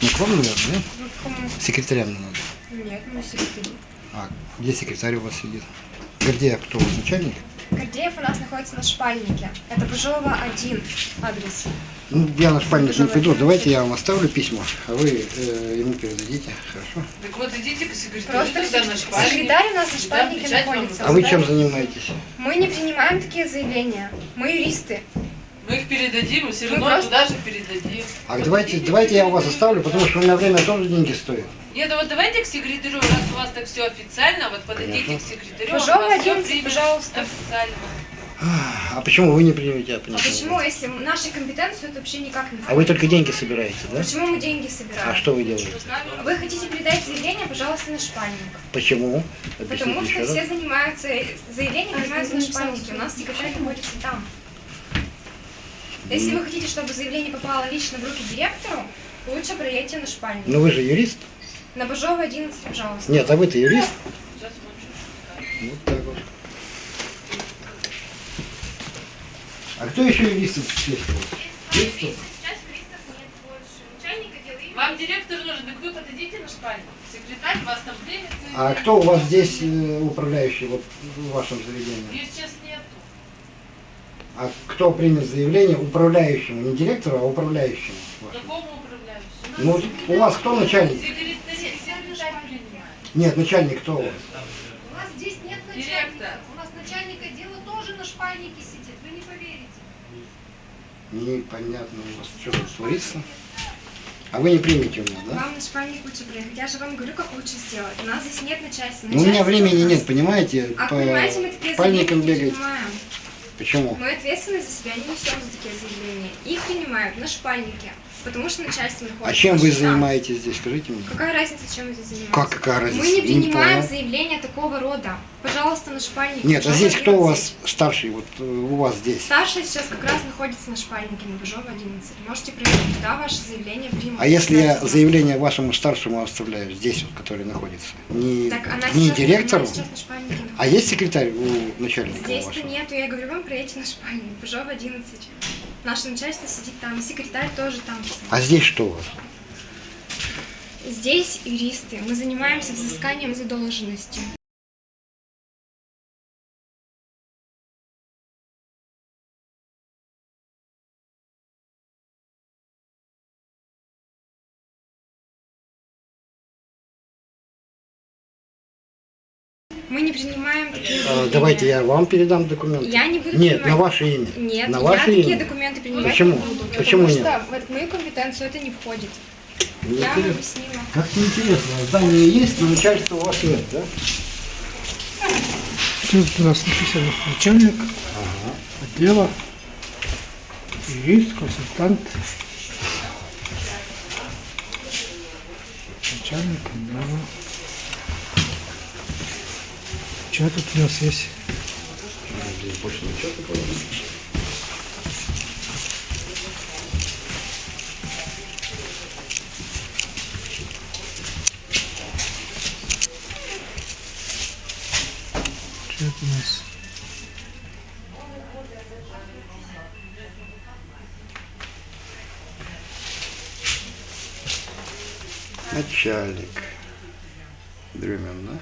Ну, к вам, наверное, нет? Секретарям не надо. Нет, мы секретарь. А, где секретарь у вас сидит? Где кто? Начальник? Гордеев у нас находится на шпальнике. Это Пыжова 1 адрес. Ну, я на шпальник не приду. Давайте я вам оставлю письмо, а вы э, ему передадите. Хорошо? Так вот идите к секретарю Просто на секретарь у нас на Да, шпальнике вам находится. А вы Да? чем занимаетесь? Мы не принимаем такие заявления. Мы юристы. Мы их передадим, и все Мы равно просто- туда же передадим. А давайте, давайте я у вас оставлю, потому что у меня время тоже деньги стоит. Нет, да вот давайте к секретарю, раз у вас так все официально, вот подойдите Понятно. к секретарю, он Пожалуй, вас всё 11, примет пожалуйста. Официально. А почему вы не примете? А почему, если нашей компетенции это вообще никак не А вы только деньги собираете, да? Почему мы деньги собираем? А что вы делаете? Вы хотите передать заявление, пожалуйста, на шпальник. Почему? Потому Объясните что еще все раз. занимаются, заявления принимаются на шпальнике. У нас секретарь находится там. Если вы хотите, чтобы заявление попало лично в руки директору, лучше проедьте на шпальник. Ну вы же юрист? На Бажова 11, пожалуйста. Нет, а вы-то юрист? Вот так вот. А кто еще юрист здесь? Есть кто? Вам директор нужен, так вы подойдите на шпальник. Секретарь вас там примет. и- А кто у вас здесь э, управляющий вот в вашем заведении? Нету. А кто примет заявление управляющему, не директору, а управляющему? Какому управляющему? Ну, у вас кто начальник? Нет, начальник кто у вас? У нас здесь нет начальника. Директор. У нас начальник отдела тоже на шпальнике сидит. Вы не поверите. Непонятно у вас, что тут творится. А вы не примете у меня, да? Вам на шпальник лучше приехать. Я же вам говорю, как лучше сделать. У нас здесь нет начальства. Ну, у меня Начальство времени у нас- нет, понимаете? А По понимаете, мы такие не бегать. принимаем. Почему? Мы ответственность за себя не несем за такие заявления. Их принимают на шпальнике, потому что начальство находится. А чем вы занимаетесь здесь, скажите мне? Какая разница, чем мы здесь занимаемся? Как какая разница? Мы не принимаем понял. заявления такого рода. Пожалуйста, на шпальнике. Нет, а здесь кто у 11. вас старший, вот э, у вас здесь? Старшая сейчас как раз находится на шпальнике на Бажова 11. Можете проверить, туда ваше заявление примут. А если я заявление вашему старшему оставляю, здесь вот, который находится, не, Так она не сейчас, директору, она сейчас на шпальнике. А есть секретарь у начальника Здесь-то нету, я говорю, вам проедьте на шпальник. Бажова 11. Наше начальство сидит там, и секретарь тоже там. А здесь что у вас? Здесь юристы. Мы занимаемся взысканием задолженности. Мы не принимаем такие А, заявления. давайте я вам передам документы. Я не буду Нет, принимать. на ваше имя. Нет, на я ваше такие имя. документы принимать Почему? не буду. Почему потому нет? что в мою компетенцию это не входит. Мне Я вам объяснила. Как интересно, здание есть, но начальства у вас нет, да? Тут у нас написано начальник Ага. отдела, юрист, консультант, начальник отдела. Что тут у нас есть? Здесь больше ничего такого это у нас? Начальник. Дремен, да?